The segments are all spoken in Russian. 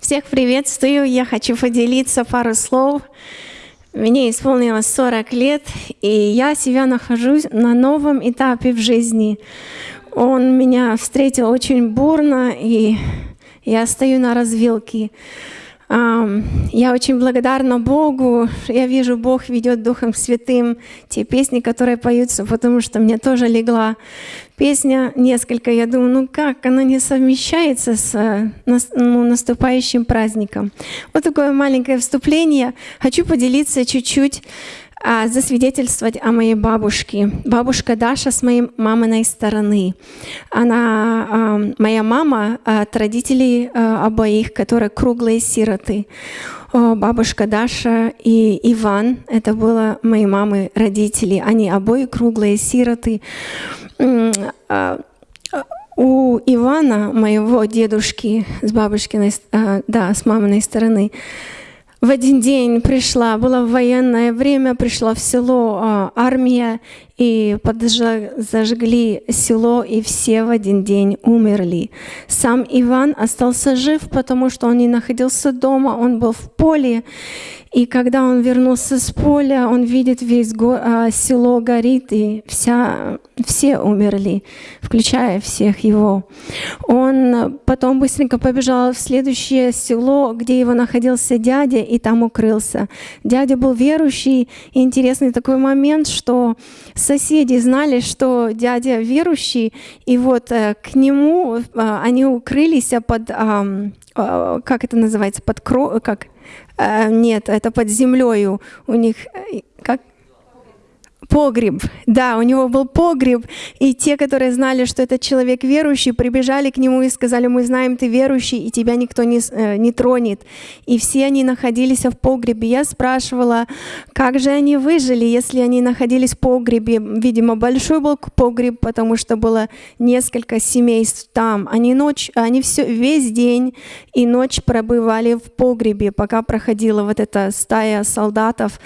Всех приветствую. Я хочу поделиться пару слов. Мне исполнилось 40 лет, и я себя нахожусь на новом этапе в жизни. Он меня встретил очень бурно, и я стою на развилке. Я очень благодарна Богу. Я вижу, Бог ведет Духом Святым те песни, которые поются, потому что мне тоже легла песня несколько. Я думаю, ну как, она не совмещается с э, ну, наступающим праздником. Вот такое маленькое вступление. Хочу поделиться чуть-чуть засвидетельствовать о моей бабушке. Бабушка Даша с моей маминой стороны. Она, а, моя мама от родителей а, обоих, которые круглые сироты. Бабушка Даша и Иван, это было мои мамы родители. Они обои круглые сироты. У Ивана, моего дедушки с бабушкиной, да, с маминой стороны, в один день пришла, было военное время, пришла в село а, армия, и подожгли, зажгли село, и все в один день умерли. Сам Иван остался жив, потому что он не находился дома, он был в поле, и когда он вернулся с поля, он видит весь го, а, село горит, и вся, все умерли, включая всех его. Он потом быстренько побежал в следующее село, где его находился дядя, и там укрылся. Дядя был верующий, и интересный такой момент, что соседи знали, что дядя верующий, и вот э, к нему э, они укрылись под, э, как это называется, под кро, как нет, это под землей у них, э, как Погреб, да, у него был погреб, и те, которые знали, что этот человек верующий, прибежали к нему и сказали, мы знаем, ты верующий, и тебя никто не, э, не тронет. И все они находились в погребе. Я спрашивала, как же они выжили, если они находились в погребе. Видимо, большой был погреб, потому что было несколько семейств там. Они, ночь, они все, весь день и ночь пробывали в погребе, пока проходила вот эта стая солдатов.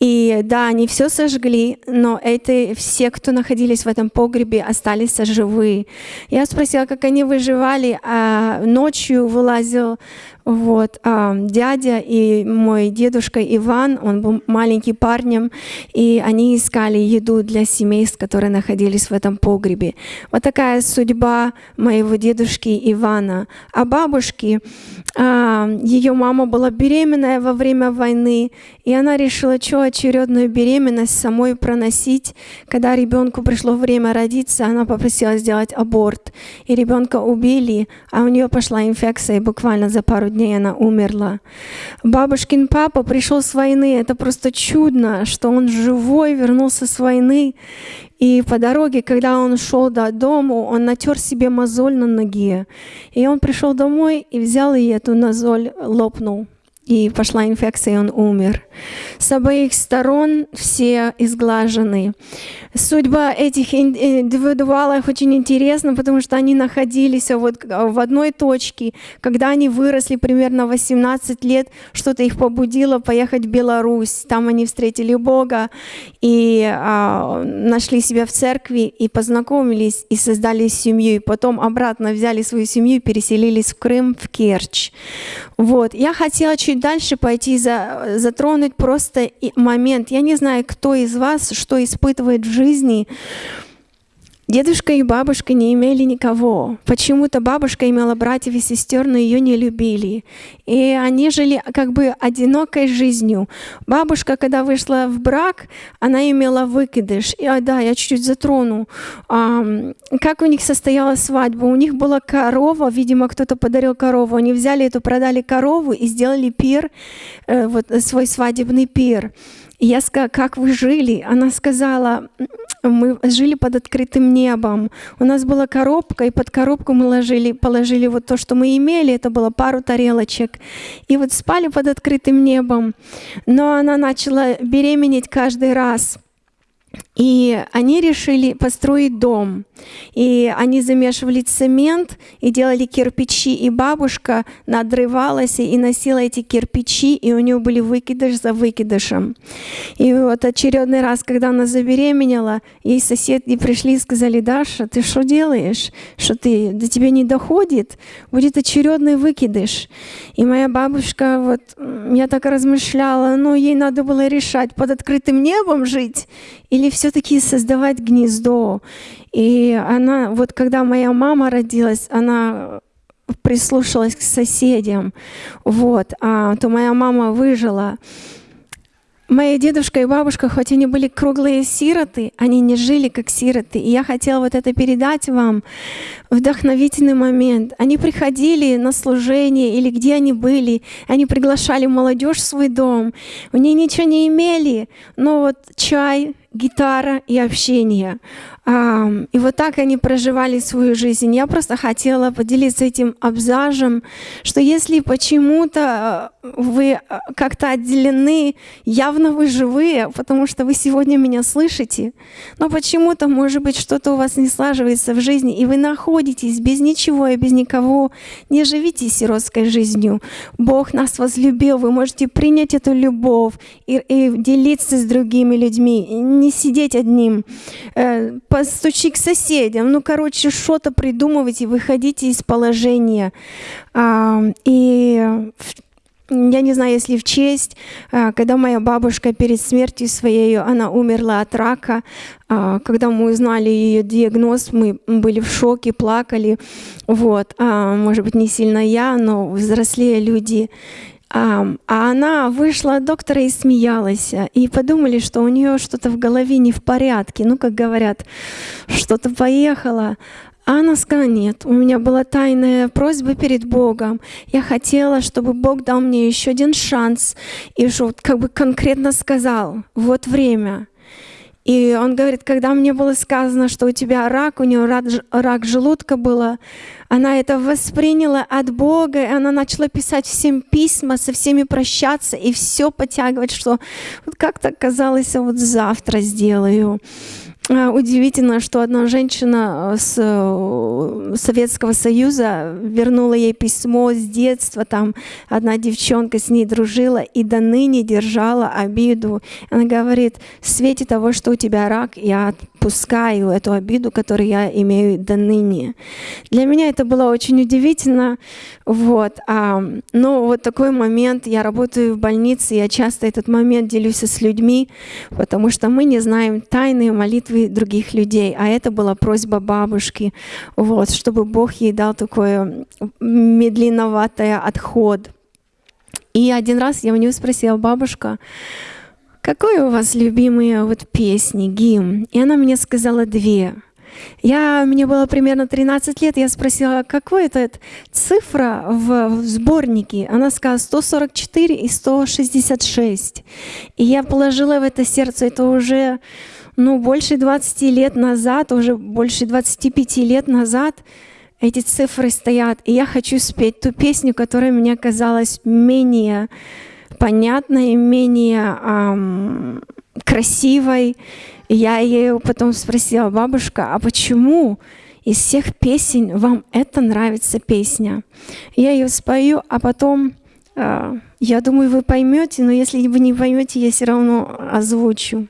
И да, они все сожгли, но эти все, кто находились в этом погребе, остались живы. Я спросила, как они выживали, а ночью вылазил вот, а, дядя и мой дедушка Иван, он был маленьким парнем, и они искали еду для семейств, которые находились в этом погребе. Вот такая судьба моего дедушки Ивана. А бабушки, а, ее мама была беременная во время войны, и она решила, что очередную беременность самой проносить. Когда ребенку пришло время родиться, она попросила сделать аборт, и ребенка убили, а у нее пошла инфекция, и буквально за пару дней она умерла. Бабушкин папа пришел с войны. Это просто чудно, что он живой, вернулся с войны. И по дороге, когда он шел до дому, он натер себе мозоль на ноге. И он пришел домой и взял и эту мозоль лопнул и пошла инфекция, и он умер. С обоих сторон все изглажены. Судьба этих индивидуалов очень интересна, потому что они находились вот в одной точке. Когда они выросли примерно 18 лет, что-то их побудило поехать в Беларусь. Там они встретили Бога и а, нашли себя в церкви, и познакомились, и создали семью. И потом обратно взяли свою семью и переселились в Крым, в Керчь. Вот. Я хотела чуть дальше пойти, за, затронуть просто момент. Я не знаю, кто из вас что испытывает в жизни, Дедушка и бабушка не имели никого. Почему-то бабушка имела братьев и сестер, но ее не любили. И они жили как бы одинокой жизнью. Бабушка, когда вышла в брак, она имела выкидыш. И, а, да, я чуть-чуть затрону. А, как у них состоялась свадьба? У них была корова, видимо, кто-то подарил корову. Они взяли эту, продали корову и сделали пир, э, вот свой свадебный пир. И я сказала, как вы жили? Она сказала, мы жили под открытым небом. У нас была коробка, и под коробку мы ложили, положили вот то, что мы имели, это было пару тарелочек. И вот спали под открытым небом. Но она начала беременеть каждый раз. И они решили построить дом. И они замешивали цемент и делали кирпичи. И бабушка надрывалась и носила эти кирпичи, и у нее были выкидыш за выкидышем. И вот очередной раз, когда она забеременела, ей соседи пришли и сказали, Даша, ты что делаешь? Что ты, до тебя не доходит? Будет очередный выкидыш. И моя бабушка, вот, я так размышляла, ну, ей надо было решать, под открытым небом жить или все-таки создавать гнездо. И она, вот когда моя мама родилась, она прислушалась к соседям, вот, а, то моя мама выжила. Моя дедушка и бабушка, хоть они были круглые сироты, они не жили как сироты. И я хотела вот это передать вам, вдохновительный момент. Они приходили на служение или где они были, они приглашали молодежь в свой дом. Они ничего не имели, но вот чай, гитара и общение. И вот так они проживали свою жизнь. Я просто хотела поделиться этим абзажем, что если почему-то э, вы э, как-то отделены, явно вы живые, потому что вы сегодня меня слышите, но почему-то, может быть, что-то у вас не слаживается в жизни, и вы находитесь без ничего и без никого, не живите сиротской жизнью. Бог нас возлюбил, вы можете принять эту любовь и, и делиться с другими людьми, не сидеть одним э, постучи к соседям, ну, короче, что-то придумывайте, выходите из положения. А, и я не знаю, если в честь, а, когда моя бабушка перед смертью своей, она умерла от рака, а, когда мы узнали ее диагноз, мы были в шоке, плакали. Вот. А, может быть, не сильно я, но взрослее люди. А, а она вышла от доктора и смеялась. И подумали, что у нее что-то в голове не в порядке. Ну, как говорят, что-то поехало. А она сказала, нет, у меня была тайная просьба перед Богом. Я хотела, чтобы Бог дал мне еще один шанс. И что как бы конкретно сказал, вот время. И он говорит, когда мне было сказано, что у тебя рак, у нее рак, рак желудка было, она это восприняла от Бога, и она начала писать всем письма, со всеми прощаться и все подтягивать, что вот как-то казалось, вот завтра сделаю. Удивительно, что одна женщина э, с э, Советского Союза вернула ей письмо с детства, там одна девчонка с ней дружила и до ныне держала обиду. Она говорит, в свете того, что у тебя рак, я отпускаю эту обиду, которую я имею до ныне. Для меня это было очень удивительно. Вот. А, но вот такой момент, я работаю в больнице, я часто этот момент делюсь с людьми, потому что мы не знаем тайные молитвы других людей. А это была просьба бабушки, вот, чтобы Бог ей дал такой медленноватый отход. И один раз я у нее спросила, бабушка, какой у вас любимые вот песни, гимн? И она мне сказала две. Я, мне было примерно 13 лет, я спросила, какой это цифра в, в сборнике? Она сказала 144 и 166. И я положила в это сердце, это уже ну, больше 20 лет назад, уже больше 25 лет назад эти цифры стоят. И я хочу спеть ту песню, которая мне казалась менее понятной, менее эм, красивой. И я ее потом спросила, бабушка, а почему из всех песен вам это нравится песня? Я ее спою, а потом, э, я думаю, вы поймете, но если вы не поймете, я все равно озвучу.